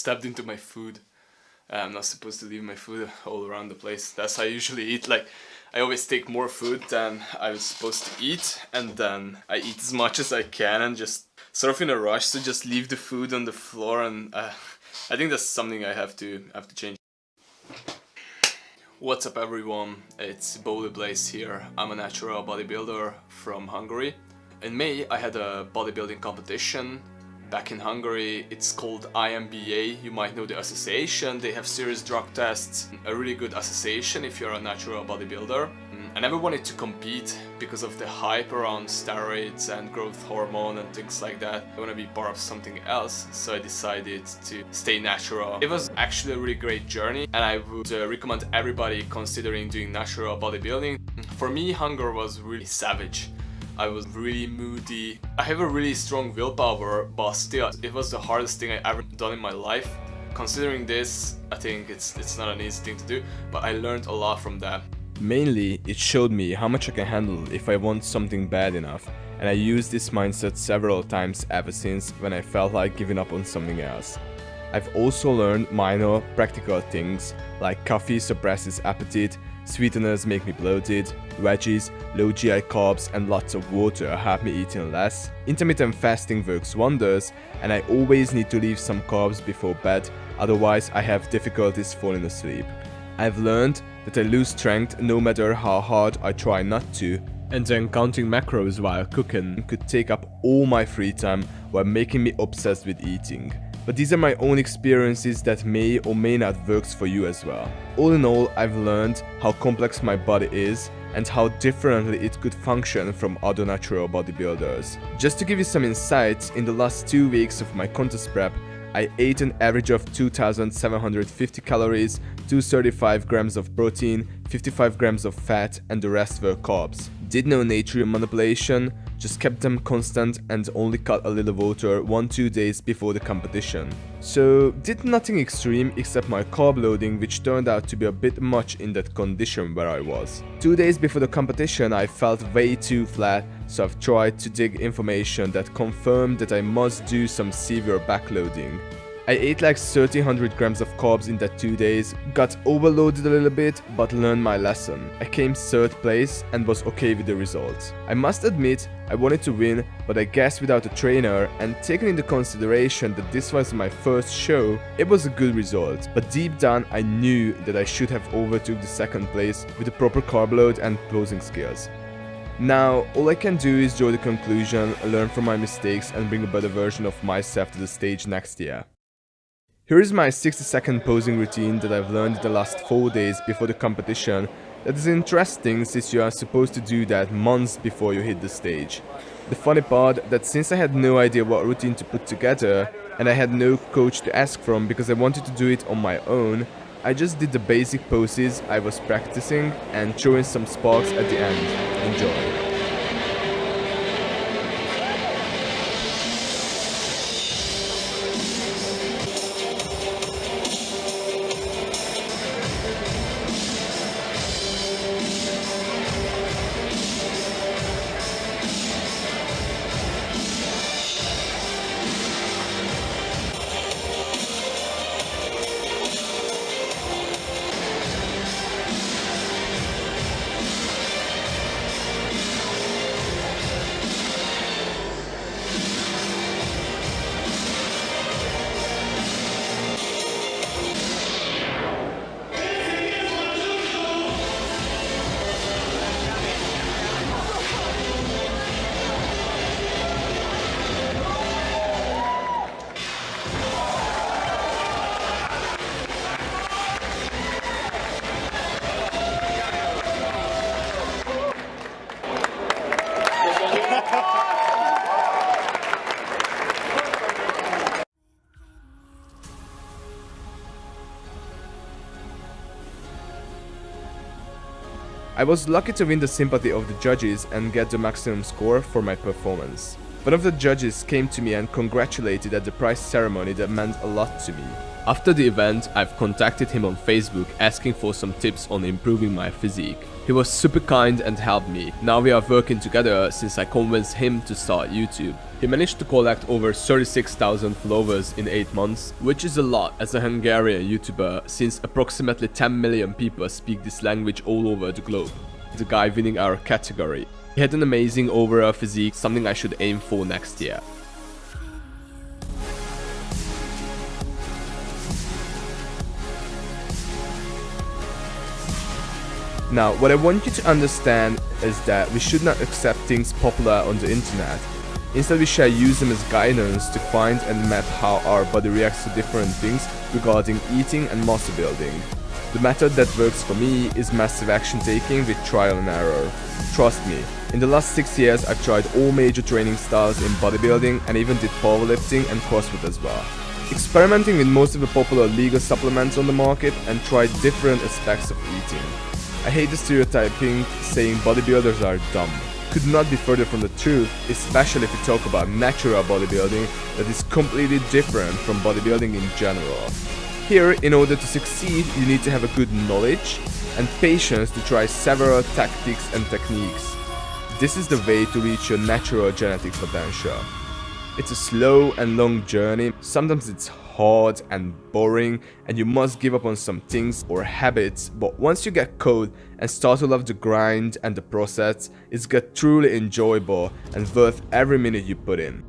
stepped into my food. I'm not supposed to leave my food all around the place. That's how I usually eat. Like, I always take more food than I was supposed to eat, and then I eat as much as I can and just sort of in a rush to just leave the food on the floor. And uh, I think that's something I have to have to change. What's up everyone, it's Bowley Blaze here. I'm a natural bodybuilder from Hungary. In May I had a bodybuilding competition back in Hungary. It's called INBA, you might know the association. They have serious drug tests, a really good association if you're a natural bodybuilder. Mm, I never wanted to compete because of the hype around steroids and growth hormone and things like that. I want to be part of something else, so I decided to stay natural. It was actually a really great journey and I would uh, recommend everybody considering doing natural bodybuilding. For me, hunger was really savage. I was really moody. I have a really strong willpower, but still, it was the hardest thing I ever done in my life. Considering this, I think it's, it's not an easy thing to do, but I learned a lot from that. Mainly, it showed me how much I can handle if I want something bad enough, and I used this mindset several times ever since when I felt like giving up on something else. I've also learned minor, practical things, like coffee suppresses appetite, Sweeteners make me bloated, veggies, low GI carbs and lots of water help me eating less. Intermittent fasting works wonders and I always need to leave some carbs before bed, otherwise I have difficulties falling asleep. I've learned that I lose strength no matter how hard I try not to, and then counting macros while cooking could take up all my free time while making me obsessed with eating. But these are my own experiences that may or may not works for you as well. All in all, I've learned how complex my body is and how differently it could function from other natural bodybuilders. Just to give you some insights, in the last two weeks of my contest prep, I ate an average of 2750 calories, 235 grams of protein, 55 grams of fat and the rest were carbs. Did no nutrient manipulation, just kept them constant and only cut a little water 1-2 days before the competition. So did nothing extreme except my carb loading which turned out to be a bit much in that condition where I was. Two days before the competition I felt way too flat so I've tried to dig information that confirmed that I must do some severe backloading. I ate like 1300 grams of carbs in that two days, got overloaded a little bit, but learned my lesson. I came third place and was okay with the results. I must admit, I wanted to win, but I guess without a trainer and taking into consideration that this was my first show, it was a good result. But deep down, I knew that I should have overtook the second place with the proper carb load and posing skills. Now, all I can do is draw the conclusion, learn from my mistakes and bring a better version of myself to the stage next year. Here is my 60 second posing routine that I've learned the last 4 days before the competition that is interesting since you are supposed to do that months before you hit the stage. The funny part that since I had no idea what routine to put together and I had no coach to ask from because I wanted to do it on my own, I just did the basic poses I was practicing and threw in some sparks at the end. Enjoy. I was lucky to win the sympathy of the judges and get the maximum score for my performance. One of the judges came to me and congratulated at the prize ceremony that meant a lot to me. After the event, I've contacted him on Facebook asking for some tips on improving my physique. He was super kind and helped me. Now we are working together since I convinced him to start YouTube. He managed to collect over 36,000 followers in 8 months, which is a lot as a Hungarian YouTuber since approximately 10 million people speak this language all over the globe. The guy winning our category. He had an amazing overall physique, something I should aim for next year. Now, what I want you to understand is that we should not accept things popular on the internet. Instead, we should use them as guidance to find and map how our body reacts to different things regarding eating and muscle building. The method that works for me is massive action taking with trial and error. Trust me, in the last 6 years I've tried all major training styles in bodybuilding and even did powerlifting and CrossFit as well. Experimenting with most of the popular legal supplements on the market and tried different aspects of eating. I hate the stereotyping saying bodybuilders are dumb. Could not be further from the truth, especially if we talk about natural bodybuilding that is completely different from bodybuilding in general. Here, in order to succeed, you need to have a good knowledge and patience to try several tactics and techniques. This is the way to reach your natural genetic potential. It's a slow and long journey, sometimes it's hard and boring and you must give up on some things or habits but once you get caught and start to love the grind and the process, it's get truly enjoyable and worth every minute you put in.